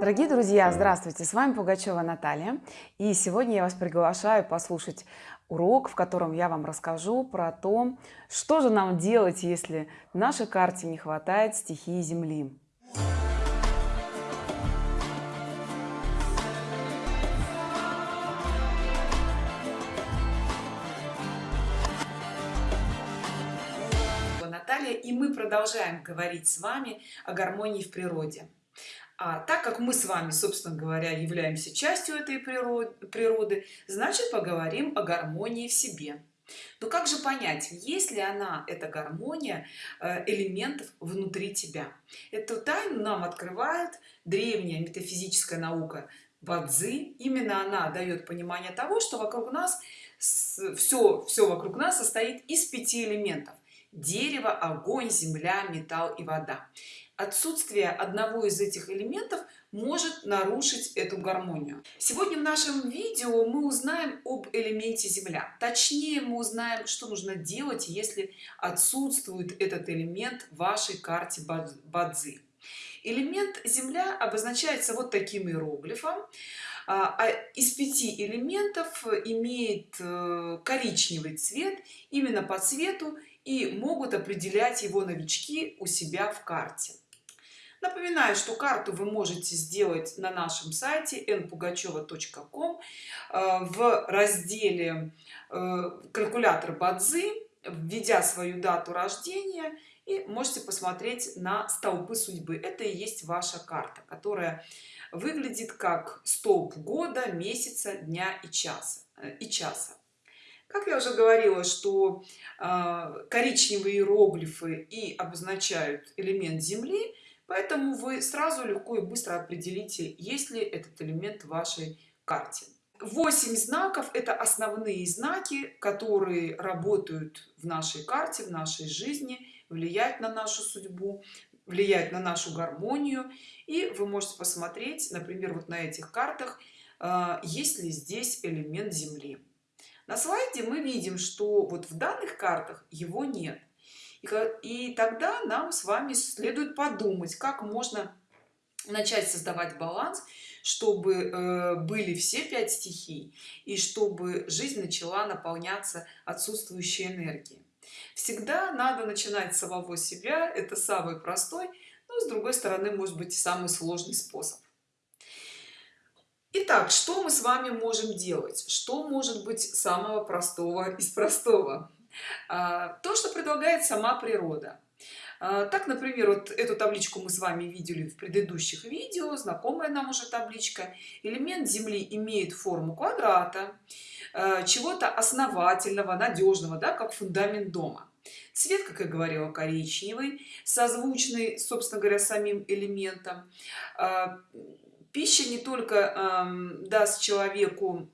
Дорогие друзья, здравствуйте! С вами Пугачева Наталья. И сегодня я вас приглашаю послушать урок, в котором я вам расскажу про то, что же нам делать, если в нашей карте не хватает стихии Земли. Наталья, и мы продолжаем говорить с вами о гармонии в природе. А так как мы с вами, собственно говоря, являемся частью этой природы, значит поговорим о гармонии в себе. Но как же понять, есть ли она, эта гармония, э, элементов внутри тебя? Эту тайну нам открывает древняя метафизическая наука Бадзи. Именно она дает понимание того, что вокруг нас все, все вокруг нас состоит из пяти элементов. Дерево, огонь, земля, металл и вода. Отсутствие одного из этих элементов может нарушить эту гармонию. Сегодня в нашем видео мы узнаем об элементе земля. Точнее мы узнаем что нужно делать если отсутствует этот элемент в вашей карте бадзи. Элемент земля обозначается вот таким иероглифом. А, а из пяти элементов имеет э, коричневый цвет. Именно по цвету и могут определять его новички у себя в карте. Напоминаю что карту вы можете сделать на нашем сайте npugacheva.com э, в разделе э, калькулятор бадзи введя свою дату рождения и можете посмотреть на столбы судьбы. Это и есть ваша карта которая выглядит как столб года месяца дня и часа э, и часа как я уже говорила что коричневые иероглифы и обозначают элемент земли поэтому вы сразу легко и быстро определите есть ли этот элемент в вашей карте. 8 знаков это основные знаки которые работают в нашей карте в нашей жизни влияют на нашу судьбу влияют на нашу гармонию. И вы можете посмотреть например вот на этих картах а, есть ли здесь элемент земли на слайде мы видим что вот в данных картах его нет. И, тогда нам с вами следует подумать как можно начать создавать баланс чтобы э, были все пять стихий и чтобы жизнь начала наполняться отсутствующей энергией. Всегда надо начинать с самого себя это самый простой но с другой стороны может быть самый сложный способ Итак, что мы с вами можем делать? Что может быть самого простого из простого? А, то что предлагает сама природа а, так например вот эту табличку мы с вами видели в предыдущих видео знакомая нам уже табличка элемент земли имеет форму квадрата а, чего-то основательного надежного да как фундамент дома цвет как я говорила коричневый созвучный собственно говоря самим элементом пища не только даст человеку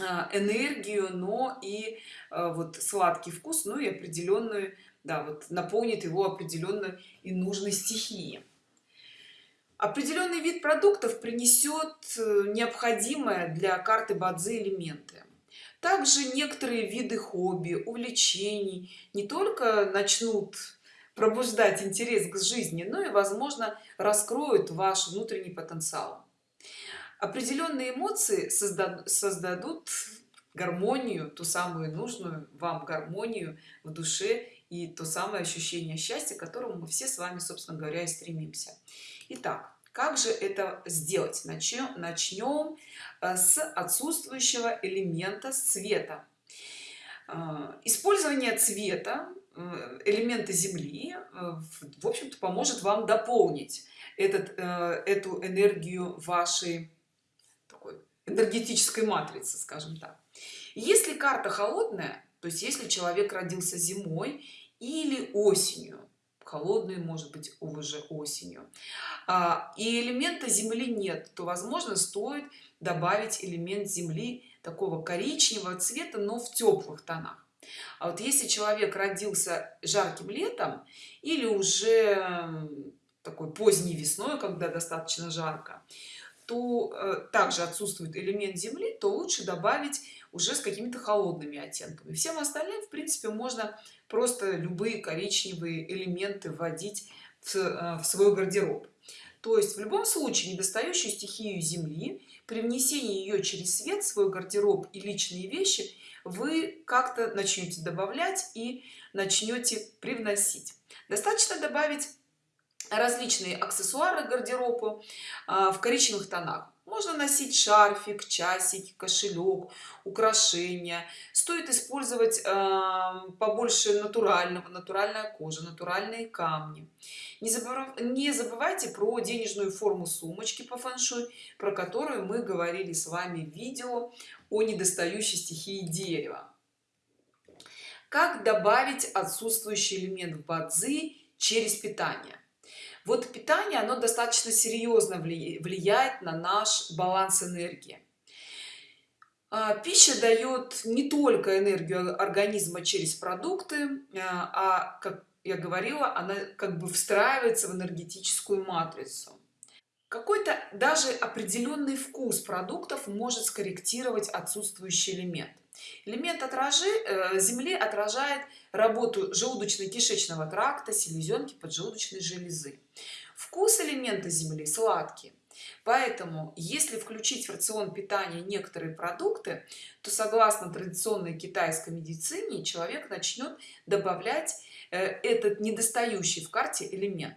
а, энергию но и а, вот сладкий вкус ну и определенную да вот наполнит его определенной и нужной стихии определенный вид продуктов принесет э, необходимое для карты бадзи элементы. Также некоторые виды хобби увлечений не только начнут пробуждать интерес к жизни но и возможно раскроют ваш внутренний потенциал. Определенные эмоции создадут, создадут гармонию ту самую нужную вам гармонию в душе и то самое ощущение счастья к которому мы все с вами собственно говоря и стремимся. Итак, как же это сделать? Начнем начнем э, с отсутствующего элемента цвета э, использование цвета э, элемента земли в общем-то поможет вам дополнить этот эту энергию вашей энергетической матрицы скажем так. Если карта холодная то есть если человек родился зимой или осенью холодной может быть уже осенью а, и элемента земли нет то возможно стоит добавить элемент земли такого коричневого цвета но в теплых тонах а вот если человек родился жарким летом или уже такой поздней весной когда достаточно жарко то э, также отсутствует элемент земли то лучше добавить уже с какими-то холодными оттенками. Всем остальным в принципе можно просто любые коричневые элементы вводить в, э, в свой гардероб. То есть в любом случае недостающую стихию земли при внесении ее через свет свой гардероб и личные вещи вы как-то начнете добавлять и начнете привносить. Достаточно добавить различные аксессуары гардеробу а, в коричневых тонах можно носить шарфик часик кошелек украшения. Стоит использовать э, побольше натурального натуральная кожа натуральные камни. Не, забыв... не забывайте про денежную форму сумочки по фэншуй про которую мы говорили с вами в видео о недостающей стихии дерева. Как добавить отсутствующий элемент в бадзи через питание вот питание оно достаточно серьезно влияет на наш баланс энергии. А, пища дает не только энергию организма через продукты а, а как я говорила она как бы встраивается в энергетическую матрицу какой-то даже определенный вкус продуктов может скорректировать отсутствующий элемент. Элемент отражи э, земли отражает работу желудочно-кишечного тракта селезенки поджелудочной железы. Вкус элемента земли сладкий поэтому если включить в рацион питания некоторые продукты то согласно традиционной китайской медицине человек начнет добавлять э, этот недостающий в карте элемент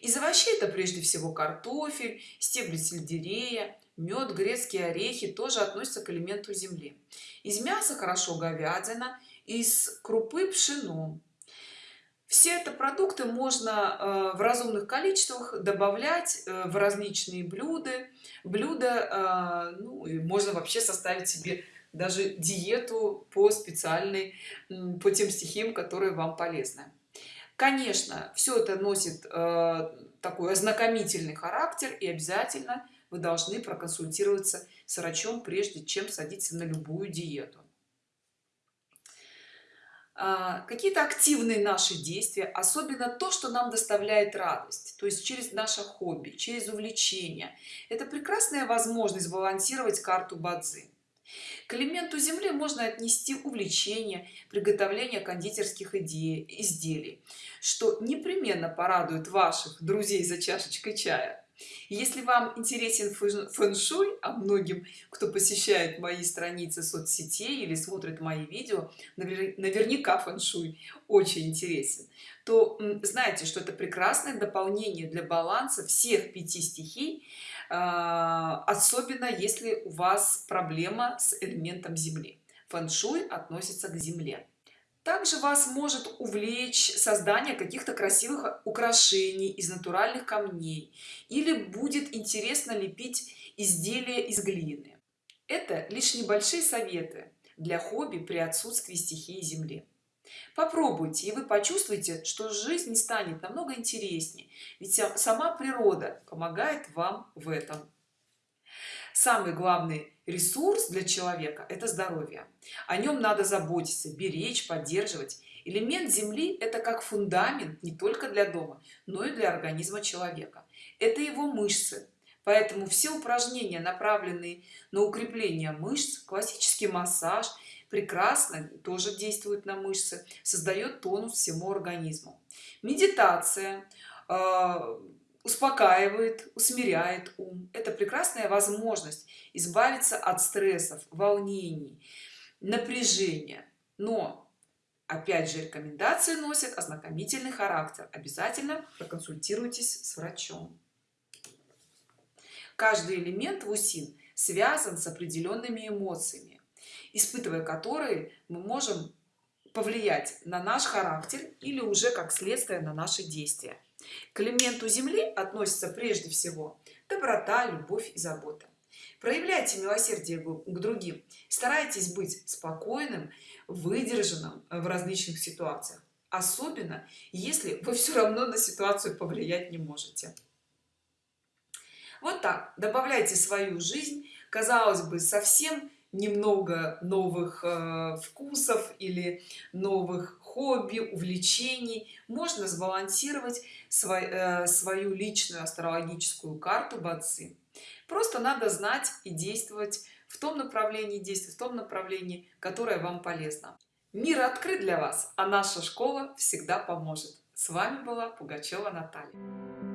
из овощей это прежде всего картофель стебли сельдерея мед грецкие орехи тоже относятся к элементу земли. Из мяса хорошо говядина из крупы пшено. Все это продукты можно э, в разумных количествах добавлять э, в различные блюда блюда э, ну, и можно вообще составить себе даже диету по специальной по тем стихиям которые вам полезны конечно все это носит такой ознакомительный характер и обязательно вы должны проконсультироваться с врачом прежде чем садиться на любую диету. А, какие-то активные наши действия особенно то что нам доставляет радость то есть через наше хобби через увлечение это прекрасная возможность балансировать карту бадзи к элементу земли можно отнести увлечение приготовления кондитерских идей изделий что непременно порадует ваших друзей за чашечкой чая если вам интересен фэн-шуй а многим кто посещает мои страницы соцсетей или смотрит мои видео наверняка фэн-шуй очень интересен то знаете что это прекрасное дополнение для баланса всех пяти стихий а, особенно если у вас проблема с элементом земли. Фэн-шуй относится к земле также вас может увлечь создание каких-то красивых украшений из натуральных камней или будет интересно лепить изделия из глины. Это лишь небольшие советы для хобби при отсутствии стихии земли. Попробуйте и вы почувствуете что жизнь станет намного интереснее ведь сама природа помогает вам в этом самый главный ресурс для человека это здоровье. О нем надо заботиться беречь поддерживать. Элемент земли это как фундамент не только для дома но и для организма человека. Это его мышцы. Поэтому все упражнения направленные на укрепление мышц классический массаж прекрасно тоже действует на мышцы создает тонус всему организму. Медитация а, успокаивает усмиряет ум. Это прекрасная возможность избавиться от стрессов волнений напряжения. Но опять же рекомендации носят ознакомительный характер. Обязательно проконсультируйтесь с врачом. Каждый элемент в усин связан с определенными эмоциями испытывая которые мы можем повлиять на наш характер или уже как следствие на наши действия к элементу земли относится прежде всего доброта любовь и забота. Проявляйте милосердие к другим. Старайтесь быть спокойным выдержанным в различных ситуациях. Особенно если вы все равно на ситуацию повлиять не можете. Вот так. Добавляйте свою жизнь казалось бы совсем немного новых э, вкусов или новых хобби увлечений. Можно сбалансировать свой, э, свою личную астрологическую карту бацы просто надо знать и действовать в том направлении действовать в том направлении которое вам полезно. Мир открыт для вас а наша школа всегда поможет. С вами была пугачева наталья